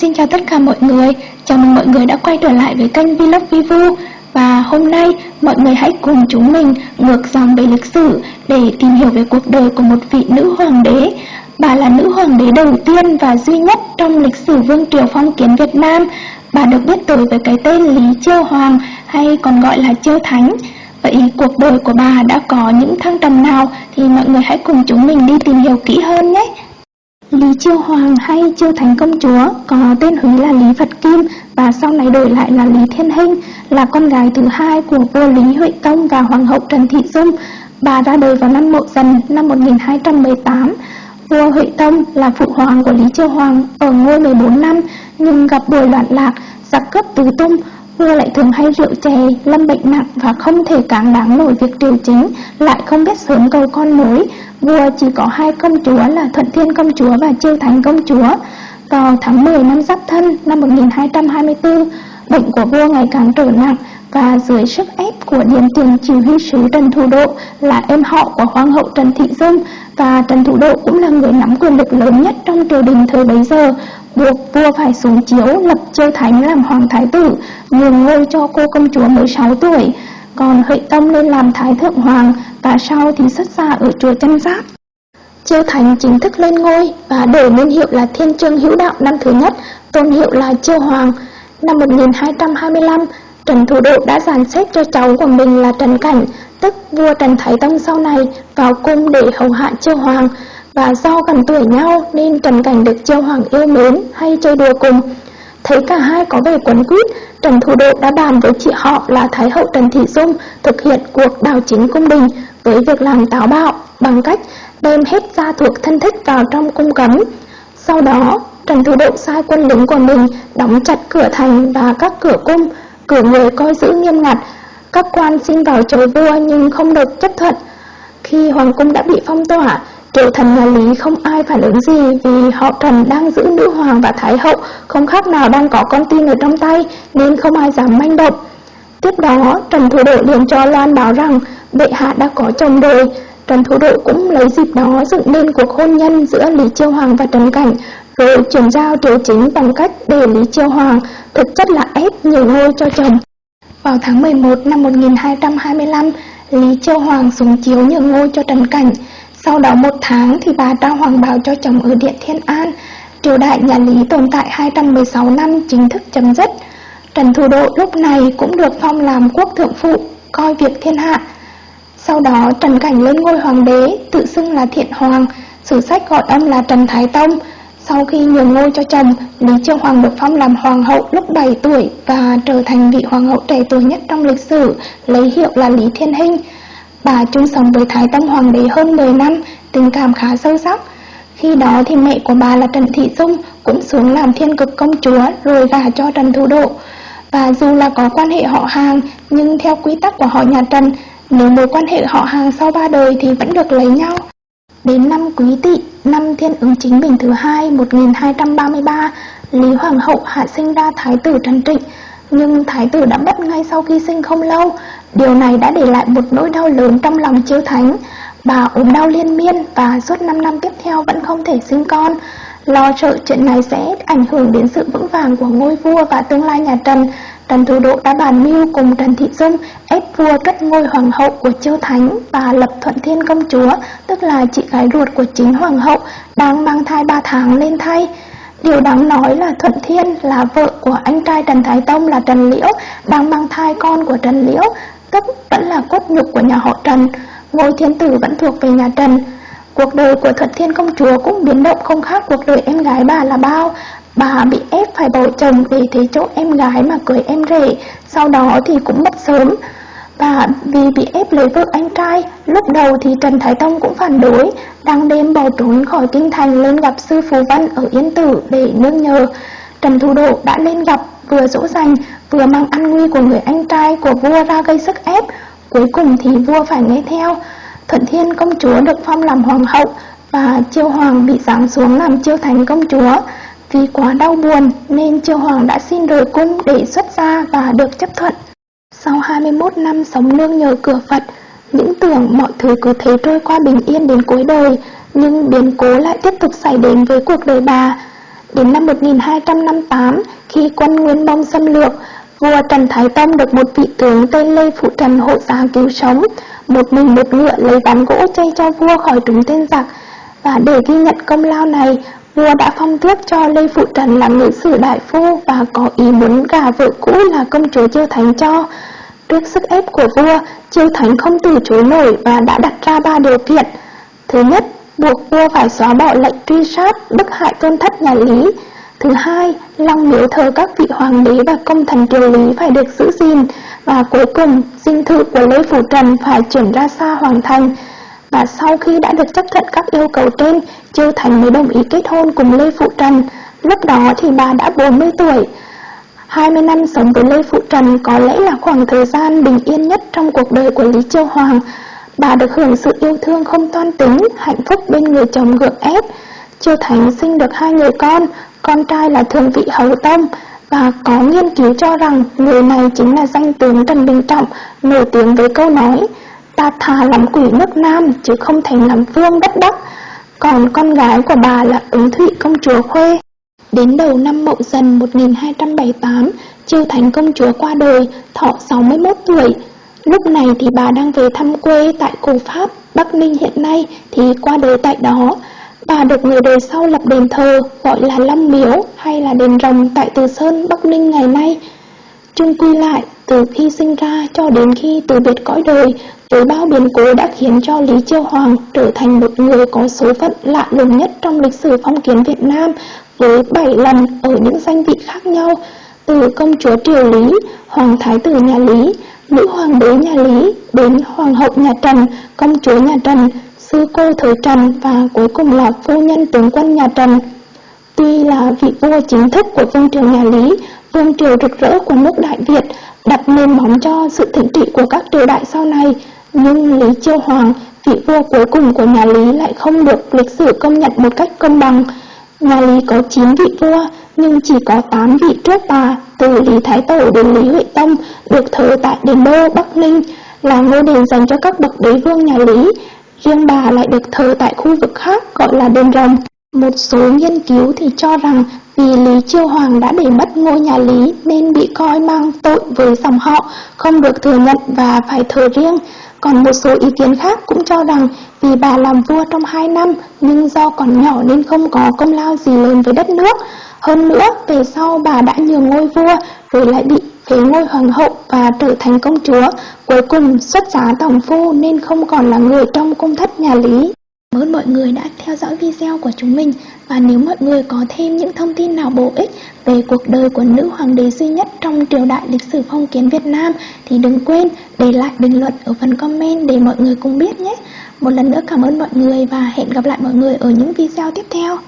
Xin chào tất cả mọi người, chào mừng mọi người đã quay trở lại với kênh Vlog Vivu Và hôm nay mọi người hãy cùng chúng mình ngược dòng về lịch sử để tìm hiểu về cuộc đời của một vị nữ hoàng đế. Bà là nữ hoàng đế đầu tiên và duy nhất trong lịch sử vương triều phong kiến Việt Nam. Bà được biết tới với cái tên Lý Chiêu Hoàng hay còn gọi là Chiêu Thánh. Vậy cuộc đời của bà đã có những thăng trầm nào thì mọi người hãy cùng chúng mình đi tìm hiểu kỹ hơn nhé. Lý Chiêu Hoàng hay Chiêu Thánh Công Chúa có tên Húy là Lý Phật Kim và sau này đổi lại là Lý Thiên Hinh, là con gái thứ hai của vua Lý Huệ Tông và Hoàng hậu Trần Thị Dung. Bà ra đời vào năm Mậu Dần năm 1218. Vua Huệ Tông là phụ hoàng của Lý Chiêu Hoàng ở ngôi 14 năm nhưng gặp buổi loạn lạc, giặc cướp tứ tung, vua lại thường hay rượu chè, lâm bệnh nặng và không thể cáng đáng nổi việc triều chính, lại không biết sớm cầu con nối. Vua chỉ có hai công chúa là Thuận Thiên công chúa và Chiêu thánh công chúa. Vào tháng 10 năm Giáp Thân năm 1224, bệnh của vua ngày càng trở nặng và dưới sức ép của điền tiền chỉ huy sứ Trần Thủ Độ là em họ của Hoàng hậu Trần Thị Dung và Trần Thủ Độ cũng là người nắm quyền lực lớn nhất trong triều đình thời bấy giờ buộc vua phải xuống chiếu lập Chiêu Thánh làm hoàng thái tử, nhường ngôi cho cô công chúa mới 6 tuổi, còn Huệ Tông lên làm thái thượng hoàng và sau thì xuất gia ở chùa Chân Giác. Chiêu Thánh chính thức lên ngôi và đổi niên hiệu là Thiên Trương Hữu Đạo năm thứ nhất, tôn hiệu là Chiêu Hoàng. Năm 1225, Trần Thủ Độ đã dàn xếp cho cháu của mình là Trần Cảnh, tức vua Trần Thái Tông sau này vào cung để hầu hạ Chiêu Hoàng và do gần tuổi nhau nên Trần Cảnh được Chiêu Hoàng yêu mến hay chơi đùa cùng. Thấy cả hai có vẻ quấn quýt, Trần Thủ Độ đã bàn với chị họ là Thái hậu Trần Thị Dung thực hiện cuộc đào chính cung đình với việc làm táo bạo bằng cách đem hết gia thuộc thân thích vào trong cung cấm. Sau đó, Trần Thủ Độ sai quân lính của mình đóng chặt cửa thành và các cửa cung, cửa người coi giữ nghiêm ngặt. Các quan xin vào chầu vua nhưng không được chấp thuận. Khi hoàng cung đã bị phong tỏa, Triệu thần nhà Lý không ai phản ứng gì vì họ thần đang giữ nữ hoàng và thái hậu không khác nào đang có con tin ở trong tay nên không ai dám manh động. Tiếp đó, Trần Thủ đội liền cho Loan báo rằng bệ hạ đã có chồng rồi. Trần Thủ đội cũng lấy dịp đó dựng nên cuộc hôn nhân giữa Lý Chiêu Hoàng và Trần Cảnh rồi chuyển giao triều chính bằng cách để Lý Chiêu Hoàng thực chất là ép nhiều ngôi cho chồng. Vào tháng 11 năm 1225, Lý Chiêu Hoàng xuống chiếu nhường ngôi cho Trần Cảnh. Sau đó một tháng thì bà trao hoàng bào cho chồng ở Điện Thiên An. Triều đại nhà Lý tồn tại 216 năm chính thức chấm dứt. Trần Thủ Độ lúc này cũng được phong làm quốc thượng phụ, coi việc thiên hạ. Sau đó Trần Cảnh lên ngôi hoàng đế, tự xưng là Thiện Hoàng, sử sách gọi âm là Trần Thái Tông. Sau khi nhường ngôi cho chồng, Lý Chiêu Hoàng được phong làm hoàng hậu lúc 7 tuổi và trở thành vị hoàng hậu trẻ tuổi nhất trong lịch sử, lấy hiệu là Lý Thiên Hinh. Bà chung sống với Thái Tông Hoàng đế hơn 10 năm, tình cảm khá sâu sắc. Khi đó thì mẹ của bà là Trần Thị Dung cũng xuống làm thiên cực công chúa rồi gả cho Trần Thủ Độ. Và dù là có quan hệ họ hàng, nhưng theo quy tắc của họ nhà Trần, nếu mối quan hệ họ hàng sau ba đời thì vẫn được lấy nhau. Đến năm Quý Tỵ, năm Thiên ứng chính bình thứ hai 1233, Lý Hoàng hậu hạ sinh ra Thái tử Trần Trịnh, nhưng Thái tử đã mất ngay sau khi sinh không lâu. Điều này đã để lại một nỗi đau lớn trong lòng chiêu thánh. Bà ốm đau liên miên và suốt 5 năm tiếp theo vẫn không thể sinh con. Lo sợ chuyện này sẽ ảnh hưởng đến sự vững vàng của ngôi vua và tương lai nhà Trần, Trần Thủ Độ đã bàn mưu cùng Trần Thị Dung ép vua cất ngôi hoàng hậu của Chiêu Thánh và lập Thuận Thiên công chúa, tức là chị gái ruột của chính hoàng hậu, đang mang thai 3 tháng lên thay. Điều đáng nói là Thuận Thiên là vợ của anh trai Trần Thái Tông là Trần Liễu, đang mang thai con của Trần Liễu, tức vẫn là cốt nhục của nhà họ Trần. Ngôi thiên tử vẫn thuộc về nhà Trần. Cuộc đời của Thuận Thiên công chúa cũng biến động không khác cuộc đời em gái bà là bao. Bà bị ép phải bỏ chồng vì thế chỗ em gái mà cưới em rể, sau đó thì cũng mất sớm. Và vì bị ép lấy vợ anh trai, lúc đầu thì Trần Thái Tông cũng phản đối, đang đêm bỏ trốn khỏi kinh thành lên gặp sư Phù Văn ở Yên Tử để nương nhờ. Trần Thu Độ đã lên gặp, vừa dỗ dành, vừa mang an nguy của người anh trai của vua ra gây sức ép. Cuối cùng thì vua phải nghe theo. Thuận Thiên công chúa được phong làm hoàng hậu và Chiêu Hoàng bị giáng xuống làm Chiêu thánh công chúa. Vì quá đau buồn nên Chiêu Hoàng đã xin rời cung để xuất gia và được chấp thuận. Sau 21 năm sống nương nhờ cửa Phật, những tưởng mọi thứ cứ thế trôi qua bình yên đến cuối đời, nhưng biến cố lại tiếp tục xảy đến với cuộc đời bà. Đến năm 1258, khi quân Nguyên Mông xâm lược, vua Trần Thái Tông được một vị tướng tên Lê Phụ Trần hộ giá cứu sống, một mình một ngựa lấy ván gỗ chay cho vua khỏi trúng tên giặc. Và để ghi nhận công lao này, vua đã phong tước cho Lê Phụ Trần làm ngự sử đại phu và có ý muốn gả vợ cũ là công chúa Chiêu Thánh cho. Trước sức ép của vua, Chiêu Thánh không từ chối nổi và đã đặt ra ba điều kiện. Thứ nhất, buộc vua phải xóa bỏ lệnh truy sát, bức hại tôn thất nhà Lý. Thứ hai, long miếu thờ các vị hoàng đế và công thần triều Lý phải được giữ gìn. Và cuối cùng, dinh thự của Lê Phủ Trần phải chuyển ra xa hoàng thành. Và sau khi đã được chấp thuận các yêu cầu trên, Chiêu Thành mới đồng ý kết hôn cùng Lê Phụ Trần. Lúc đó thì bà đã 40 tuổi. 20 năm sống với Lê Phụ Trần có lẽ là khoảng thời gian bình yên nhất trong cuộc đời của Lý Chiêu Hoàng. Bà được hưởng sự yêu thương không toan tính, hạnh phúc bên người chồng gượng ép. Chiêu Thánh sinh được hai người con, con trai là Thường Vị Hầu Tông, và có nghiên cứu cho rằng người này chính là danh tướng Trần Bình Trọng, nổi tiếng với câu nói Ta thà làm quỷ nước Nam chứ không thành làm vương đất Bắc. Còn con gái của bà là ứng thụy công chúa Khuê. Đến đầu năm Mậu Dần 1278, Chiêu Thánh công chúa qua đời, thọ 61 tuổi. Lúc này thì bà đang về thăm quê tại cổ Pháp, Bắc Ninh hiện nay thì qua đời tại đó. Bà được người đời sau lập đền thờ gọi là Long Miếu hay là đền rồng tại Từ Sơn, Bắc Ninh ngày nay. Chung quy lại, từ khi sinh ra cho đến khi từ biệt cõi đời, với bao biến cố đã khiến cho Lý Chiêu Hoàng trở thành một người có số phận lạ lùng nhất trong lịch sử phong kiến Việt Nam với 7 lần ở những danh vị khác nhau, từ công chúa Triều Lý, hoàng thái tử nhà Lý, nữ hoàng đế nhà Lý đến hoàng hậu nhà Trần, công chúa nhà Trần, sư cô thời Trần và cuối cùng là phu nhân tướng quân nhà Trần. Tuy là vị vua chính thức của vương triều nhà Lý, vương triều rực rỡ của nước Đại Việt, đặt nền móng cho sự thịnh trị của các triều đại sau này, nhưng Lý Chiêu Hoàng, vị vua cuối cùng của nhà Lý lại không được lịch sử công nhận một cách công bằng. Nhà Lý có 9 vị vua, nhưng chỉ có 8 vị trước bà, từ Lý Thái Tổ đến Lý Huệ Tông, được thờ tại Đền Đô, Bắc Ninh, là ngôi đền dành cho các bậc đế vương nhà Lý. Riêng bà lại được thờ tại khu vực khác gọi là đền rồng. Một số nghiên cứu thì cho rằng vì Lý Chiêu Hoàng đã để mất ngôi nhà Lý nên bị coi mang tội với dòng họ, không được thừa nhận và phải thờ riêng. Còn một số ý kiến khác cũng cho rằng vì bà làm vua trong 2 năm nhưng do còn nhỏ nên không có công lao gì lớn với đất nước. Hơn nữa, về sau bà đã nhường ngôi vua rồi lại bị phế ngôi hoàng hậu và trở thành công chúa. Cuối cùng xuất giá tổng phu nên không còn là người trong cung thất nhà Lý. Cảm ơn mọi người đã theo dõi video của chúng mình và nếu mọi người có thêm những thông tin nào bổ ích về cuộc đời của nữ hoàng đế duy nhất trong triều đại lịch sử phong kiến Việt Nam thì đừng quên để lại bình luận ở phần comment để mọi người cùng biết nhé. Một lần nữa cảm ơn mọi người và hẹn gặp lại mọi người ở những video tiếp theo.